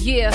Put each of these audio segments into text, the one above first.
Yeah.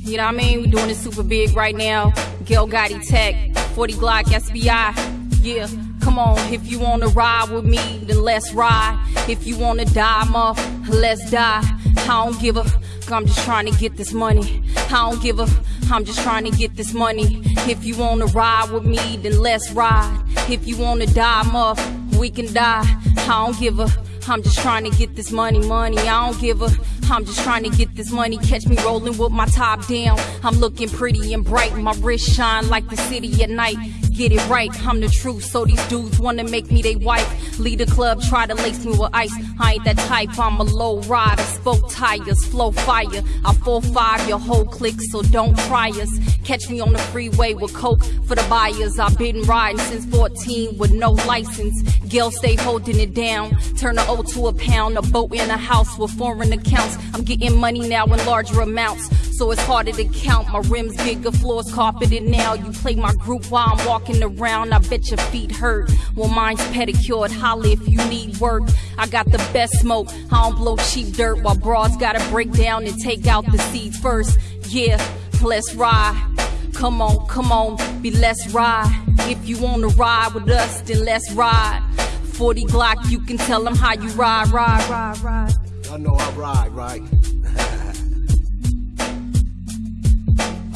You know what I mean? We doing it super big right now. Gil Gotti Tech, 40 Glocc SBI. Yeah. Come on, if you wanna ride with me, then let's ride. If you wanna die, muff, let's die. I don't give a, I'm just trying to get this money. I don't give a, I'm just trying to get this money. If you wanna ride with me, then let's ride. If you wanna die, muff, we can die. I don't give a, I'm just trying to get this money, money. I don't give a, I'm just trying to get this money. Catch me rolling with my top down. I'm looking pretty and bright. My wrist shine like the city at night get it right. I'm the truth, so these dudes wanna make me they wife. Lead the club, try to lace me with ice. I ain't that type, I'm a low rider. Spoke tires, flow fire. I 4-5 your whole clique, so don't try us. Catch me on the freeway with coke for the buyers. I've been riding since 14 with no license. Gail stay holding it down. Turn a O to a pound, a boat in a house with foreign accounts. I'm getting money now in larger amounts so it's harder to count. My rims bigger, floors carpeted now. You play my group while I'm walking around. I bet your feet hurt. Well, mine's pedicured. Holla if you need work. I got the best smoke. I don't blow cheap dirt while broads gotta break down and take out the seeds first. Yeah, let's ride. Come on, come on, be let's ride. If you wanna ride with us, then let's ride. 40 Glocc, you can tell them how you ride, ride, ride, ride. I know I ride, right?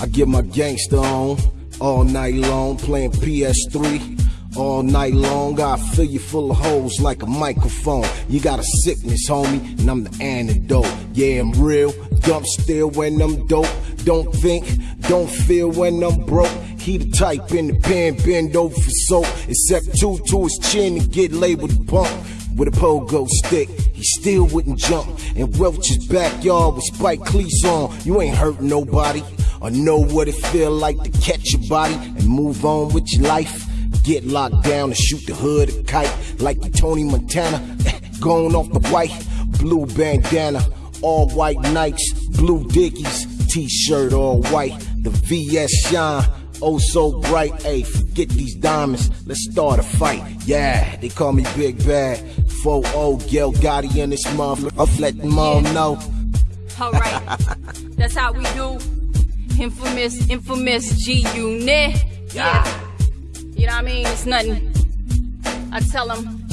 I get my gangster on all night long, playing PS3 all night long. I fill you full of holes like a microphone. You got a sickness, homie, and I'm the antidote. Yeah, I'm real, dump still when I'm dope. Don't think, don't feel when I'm broke. He the type in the pen, bend over for soap. Except two to his chin and get labeled punk. With a pogo stick, he still wouldn't jump. In Welch's backyard with spike cleats on, you ain't hurt nobody or know what it feel like to catch your body and move on with your life. Get locked down and shoot the hood a kite like you Tony Montana. Going off the white, blue bandana, all white Nikes, blue Dickies, t-shirt all white, the VS shine. Oh, so bright, hey, forget these diamonds, let's start a fight. Yeah, they call me Big Bad. 4-0, Gil Gotti in this motherfucker. I'll let them all know. Alright, that's how we do. Infamous, infamous G Unit. Yeah. You know what I mean? It's nothing. I tell them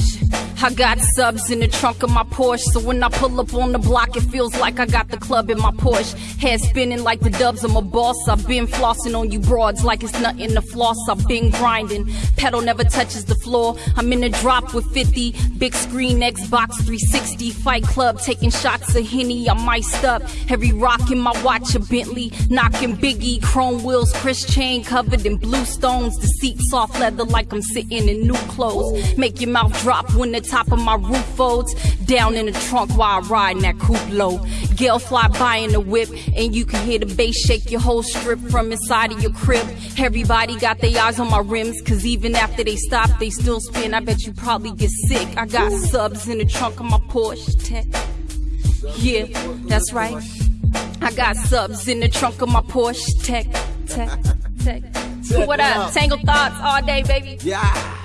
I got subs in the trunk of my Porsche, so when I pull up on the block, it feels like I got the club in my Porsche. Head spinning like the dubs, I'm a boss. I've been flossing on you broads like it's nothing to floss. I've been grinding, pedal never touches the floor. I'm in a drop with 50, big screen Xbox 360, fight club, taking shots of Henny. I'm iced up, every rock in my watch a Bentley, knocking Biggie, chrome wheels, Chris chain covered in blue stones. The seat soft leather like I'm sitting in new clothes. Make your mouth drop when the top of my roof folds. Down in the trunk while I ride in that coupe low. Gale fly by in the whip, and you can hear the bass shake your whole strip from inside of your crib. Everybody got their eyes on my rims, cause even after they stop, they still spin. I bet you probably get sick. I got subs in the trunk of my Porsche Tech. Yeah, that's right. I got subs in the trunk of my Porsche Tech, Tech, Tech. What up? Tangled thoughts all day, baby. Yeah.